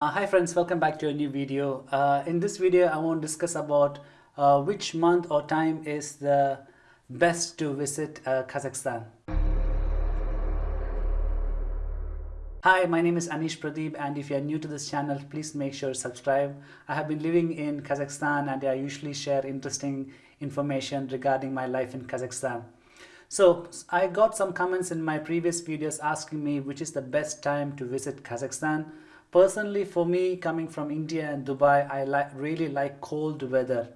Uh, hi friends, welcome back to a new video. Uh, in this video, I want to discuss about uh, which month or time is the best to visit uh, Kazakhstan. Hi, my name is Anish Pradeep and if you are new to this channel, please make sure to subscribe. I have been living in Kazakhstan and I usually share interesting information regarding my life in Kazakhstan. So I got some comments in my previous videos asking me which is the best time to visit Kazakhstan. Personally, for me, coming from India and Dubai, I like really like cold weather.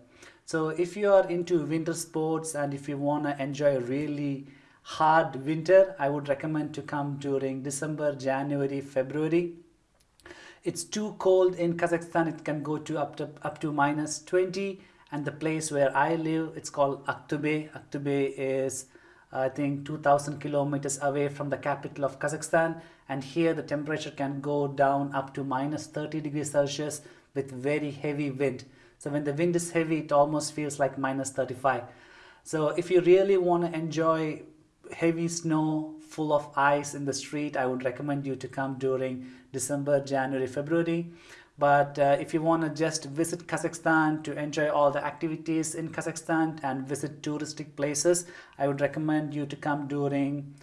So if you are into winter sports and if you want to enjoy a really hard winter, I would recommend to come during December, January, February. It's too cold in Kazakhstan. It can go to up to up to minus 20. And the place where I live, it's called Aktobe. Aktobe is I think 2000 kilometers away from the capital of Kazakhstan and here the temperature can go down up to minus 30 degrees Celsius with very heavy wind. So when the wind is heavy it almost feels like minus 35. So if you really want to enjoy heavy snow full of ice in the street I would recommend you to come during December, January, February but uh, if you want to just visit Kazakhstan to enjoy all the activities in Kazakhstan and visit touristic places, I would recommend you to come during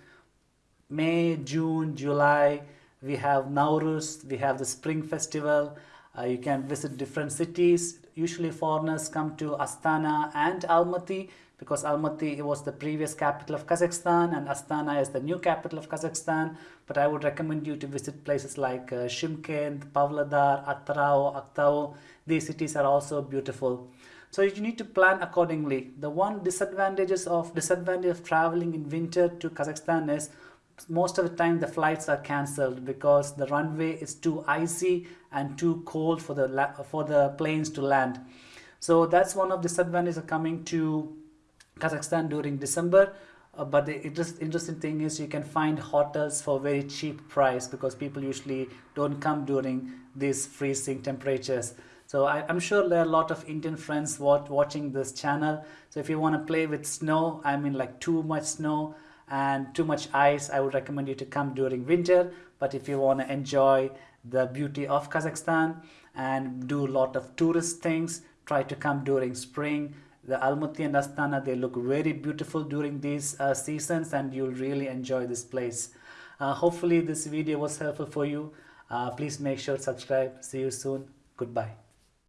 May, June, July. We have Nauruz, we have the Spring Festival. Uh, you can visit different cities. Usually foreigners come to Astana and Almaty because Almaty was the previous capital of Kazakhstan and Astana is the new capital of Kazakhstan. But I would recommend you to visit places like uh, Shymkent, Pavlodar, Atyrau, Aktau. These cities are also beautiful. So you need to plan accordingly. The one disadvantages of disadvantage of traveling in winter to Kazakhstan is most of the time the flights are cancelled because the runway is too icy and too cold for the for the planes to land. So that's one of the disadvantages of coming to Kazakhstan during December. Uh, but the interest, interesting thing is you can find hotels for very cheap price because people usually don't come during these freezing temperatures. So I, am sure there are a lot of Indian friends watch, watching this channel. So if you want to play with snow, I mean like too much snow and too much ice, I would recommend you to come during winter. But if you want to enjoy the beauty of Kazakhstan and do a lot of tourist things, try to come during spring the Almaty and Astana, they look very beautiful during these uh, seasons and you'll really enjoy this place. Uh, hopefully this video was helpful for you. Uh, please make sure to subscribe. See you soon. Goodbye.